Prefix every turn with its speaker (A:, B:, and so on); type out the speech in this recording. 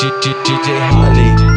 A: DJ Holly.